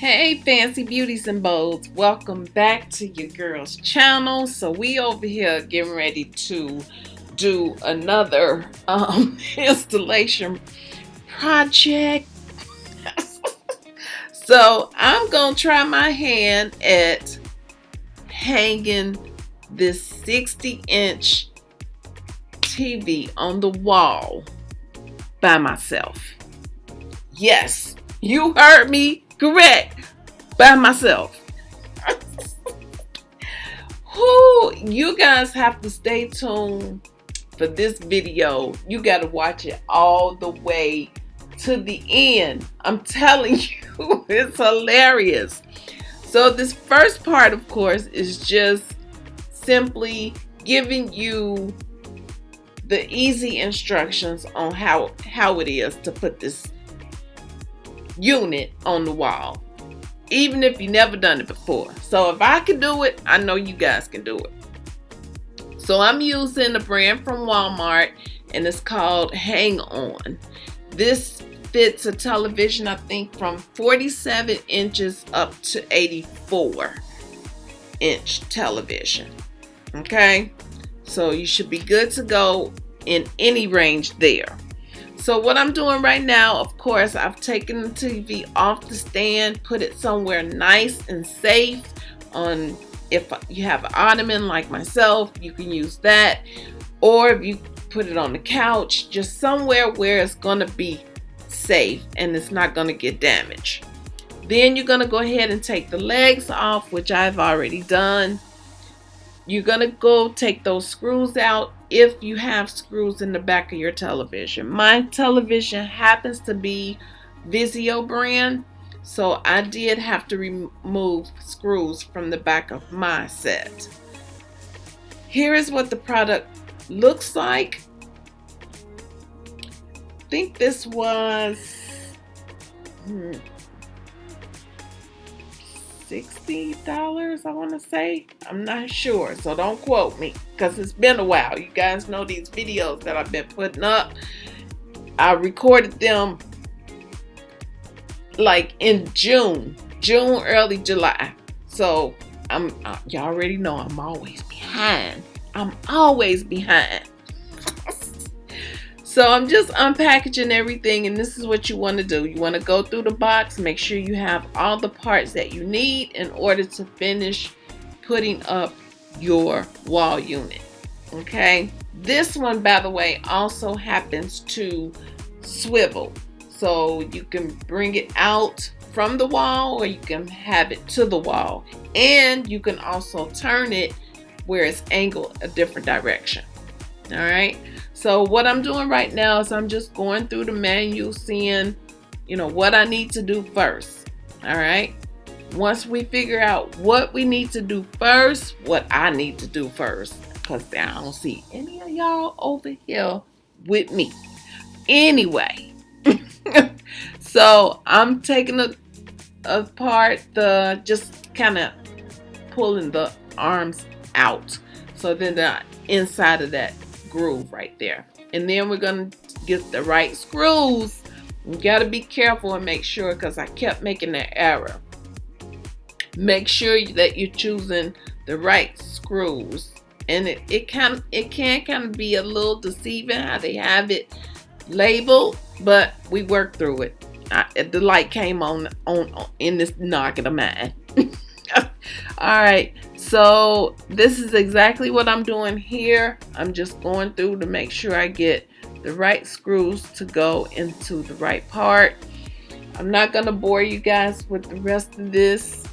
Hey fancy beauties and bolds, welcome back to your girl's channel. So we over here getting ready to do another um, installation project. so I'm gonna try my hand at hanging this 60 inch TV on the wall by myself. Yes, you heard me correct by myself. Who you guys have to stay tuned for this video. You got to watch it all the way to the end. I'm telling you, it's hilarious. So this first part, of course, is just simply giving you the easy instructions on how how it is to put this unit on the wall even if you never done it before. So if I can do it I know you guys can do it. So I'm using a brand from Walmart and it's called Hang On. This fits a television I think from 47 inches up to 84 inch television okay? So you should be good to go in any range there so what I'm doing right now, of course, I've taken the TV off the stand, put it somewhere nice and safe on if you have an ottoman like myself, you can use that. Or if you put it on the couch, just somewhere where it's gonna be safe and it's not gonna get damaged. Then you're gonna go ahead and take the legs off, which I've already done. You're gonna go take those screws out if you have screws in the back of your television. My television happens to be Vizio brand, so I did have to remove screws from the back of my set. Here is what the product looks like. I think this was hmm, $60, I want to say. I'm not sure, so don't quote me because it's been a while. You guys know these videos that I've been putting up. I recorded them like in June, June, early July. So I'm, uh, y'all already know I'm always behind. I'm always behind. So I'm just unpackaging everything and this is what you want to do. You want to go through the box, make sure you have all the parts that you need in order to finish putting up your wall unit. Okay. This one, by the way, also happens to swivel. So you can bring it out from the wall or you can have it to the wall. And you can also turn it where it's angled a different direction. All right. So what I'm doing right now is I'm just going through the menu, seeing, you know, what I need to do first. All right. Once we figure out what we need to do first, what I need to do first, because I don't see any of y'all over here with me. Anyway, so I'm taking a, apart the, just kind of pulling the arms out. So then the inside of that groove right there. And then we're going to get the right screws. You got to be careful and make sure because I kept making that error. Make sure that you're choosing the right screws. And it, it can it can kind of be a little deceiving how they have it labeled, but we worked through it. I, the light came on, on on in this noggin of mine. all right so this is exactly what I'm doing here. I'm just going through to make sure I get the right screws to go into the right part. I'm not gonna bore you guys with the rest of this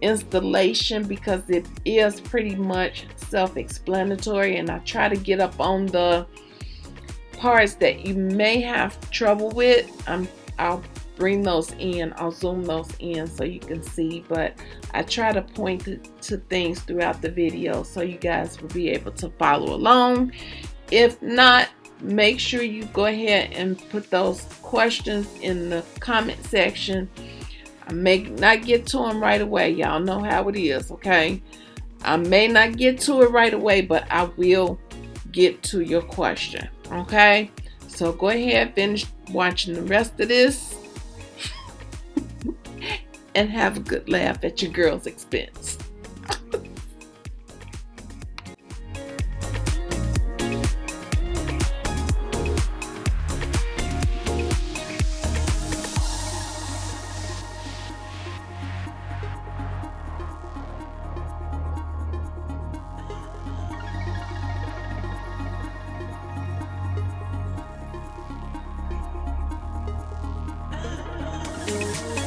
installation because it is pretty much self-explanatory and I try to get up on the parts that you may have trouble with. I'm, I'll bring those in I'll zoom those in so you can see but I try to point to, things throughout the video so you guys will be able to follow along. If not make sure you go ahead and put those questions in the comment section. I may not get to them right away. Y'all know how it is okay? I may not get to it right away but I will get to your question okay? So go ahead finish watching the rest of this and have a good laugh at your girl's expense.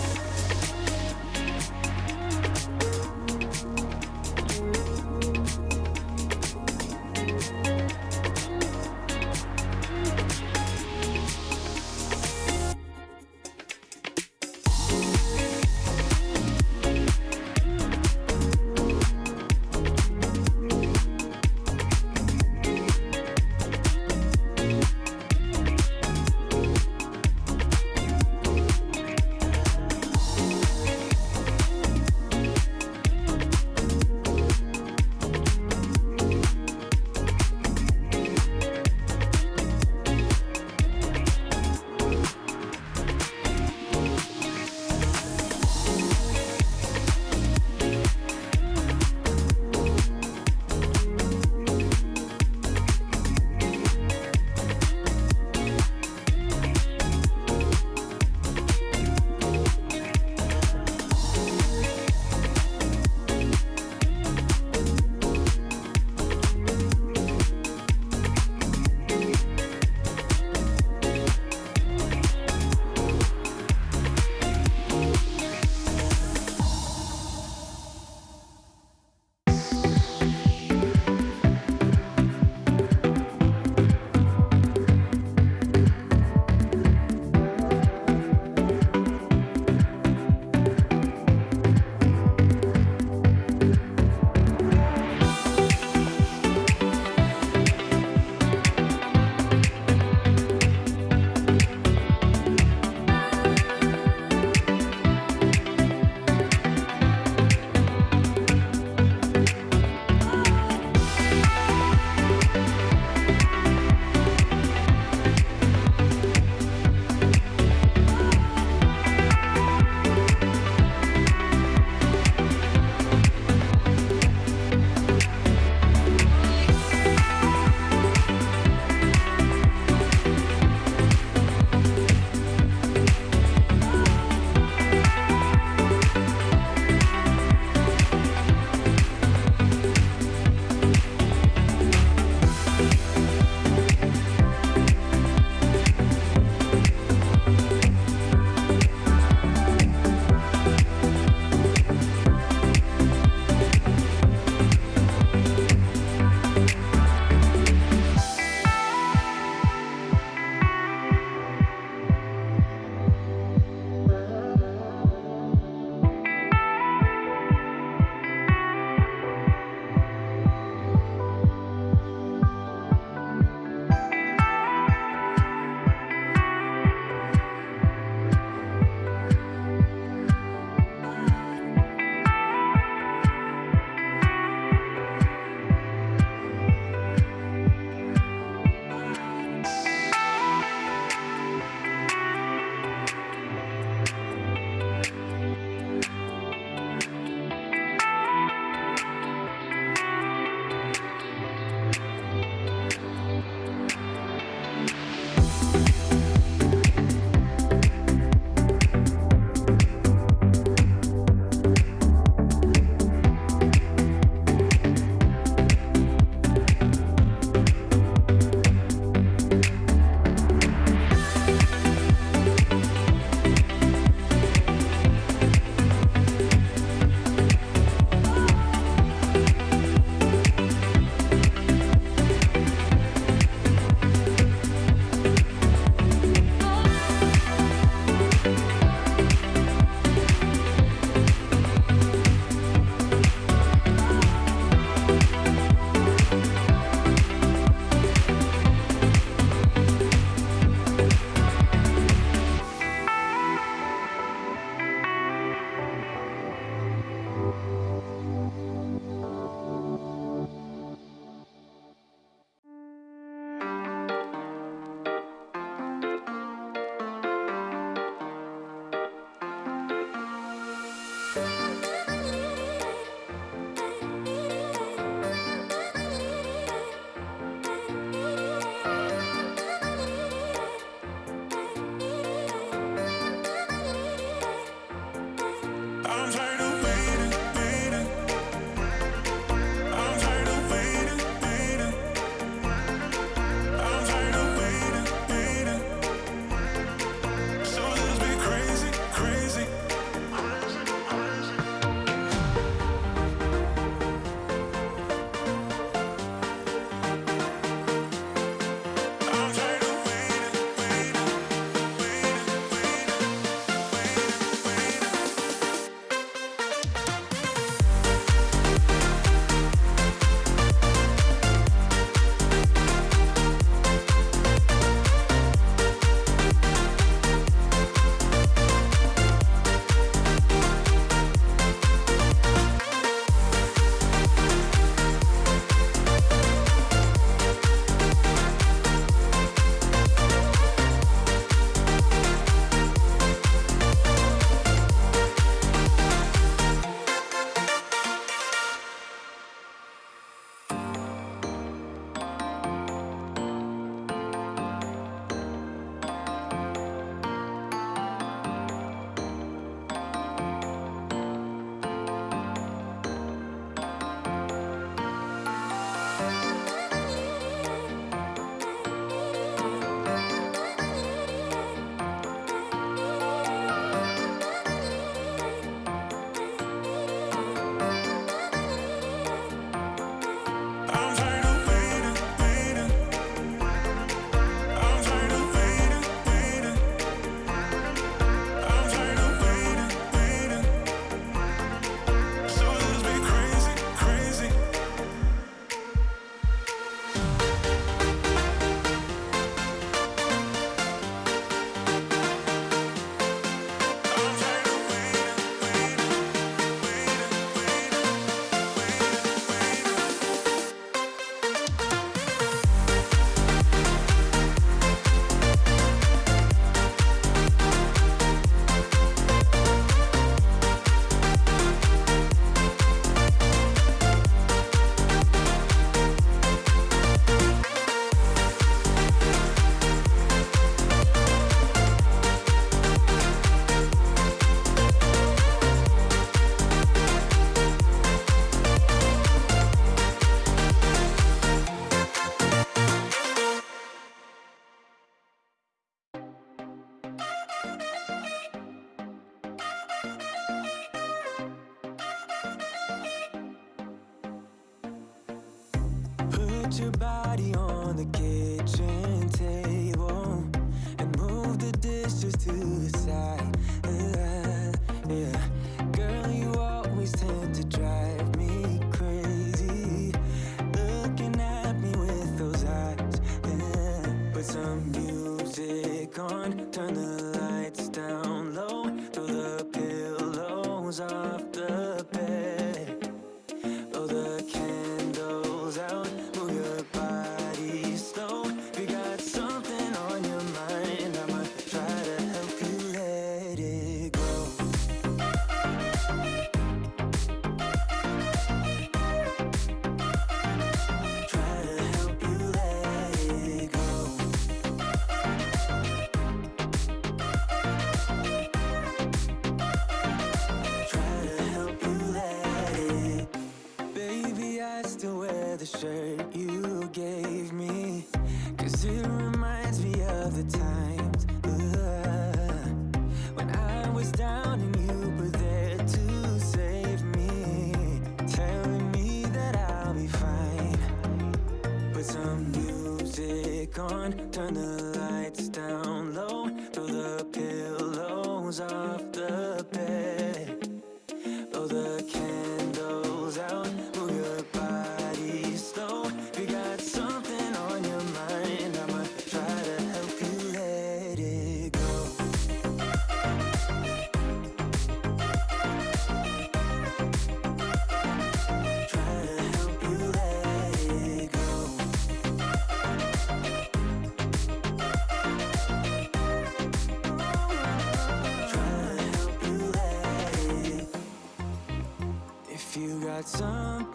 Some music on, turn the lights down low. Throw the pillows off the bed.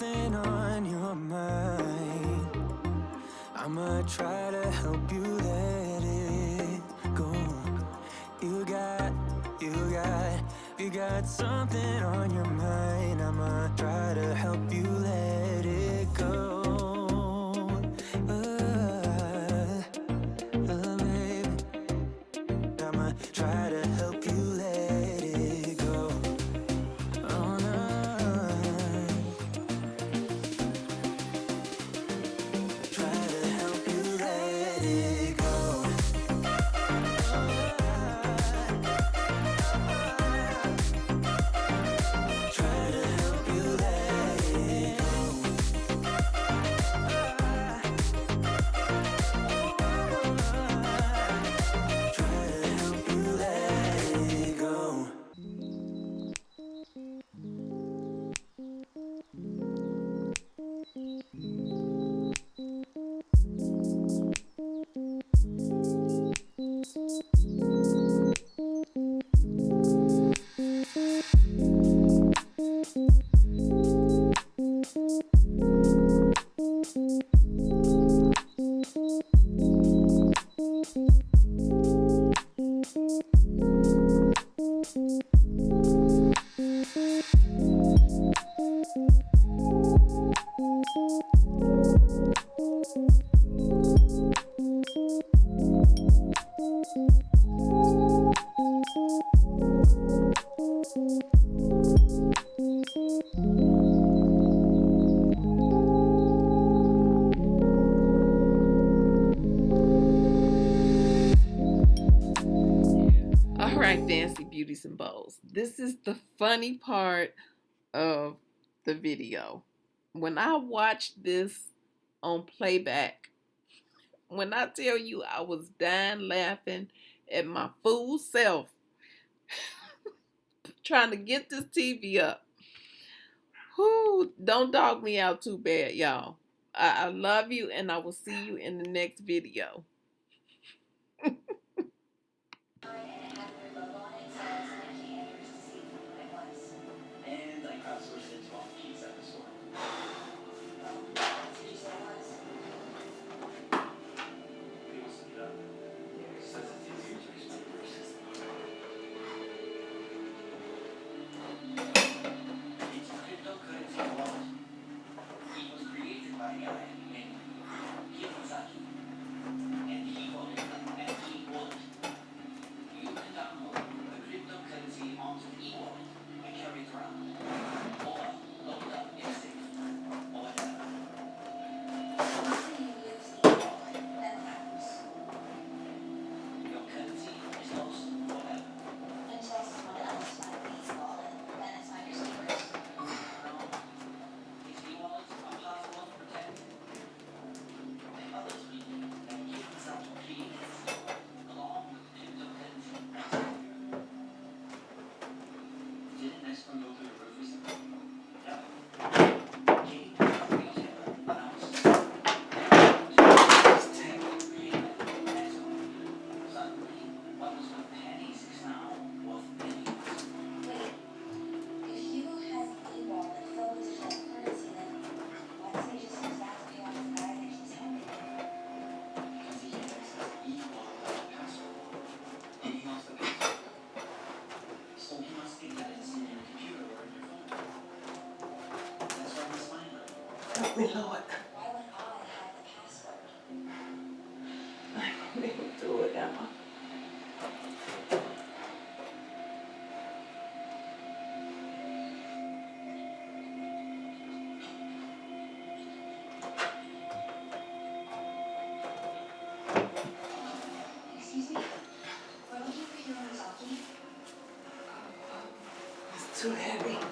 something on your mind. I'ma try to help you let it go. You got, you got, you got something on your mind. I'ma try to help you let beauties and bows. This is the funny part of the video. When I watched this on playback, when I tell you I was dying laughing at my fool self trying to get this TV up. Who don't dog me out too bad, y'all. I, I love you and I will see you in the next video. too heavy.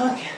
Okay.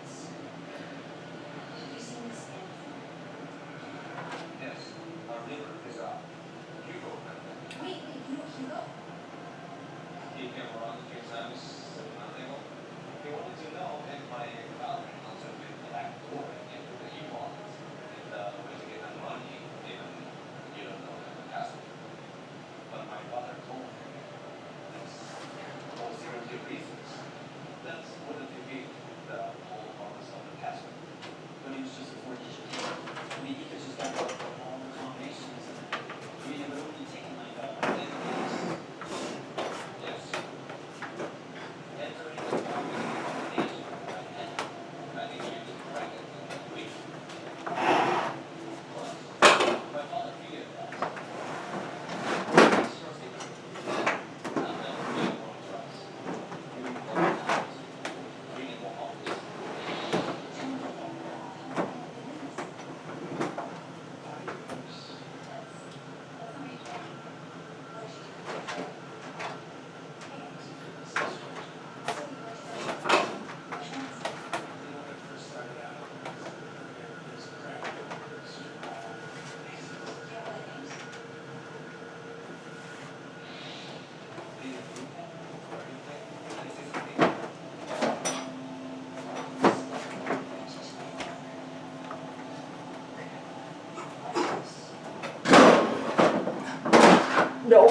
No.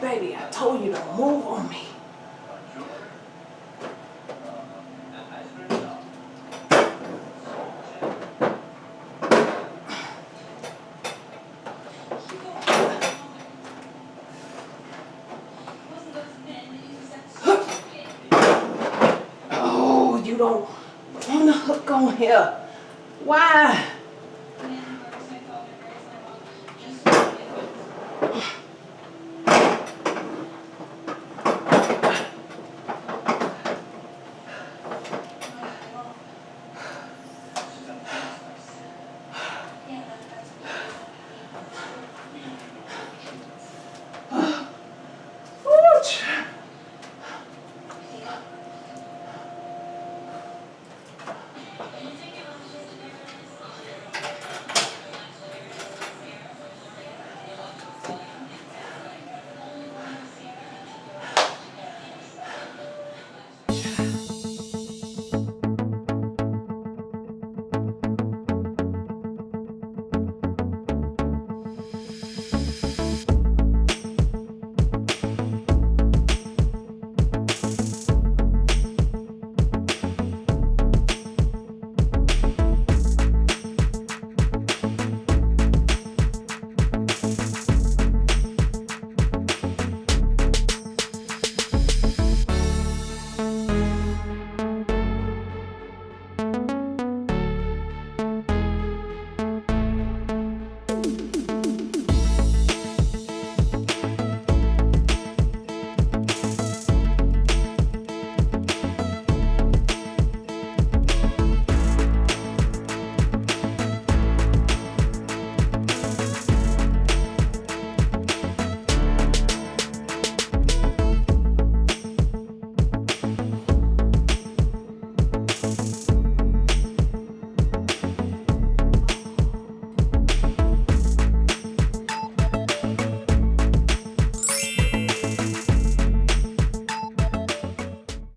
Baby, I told you to move on me.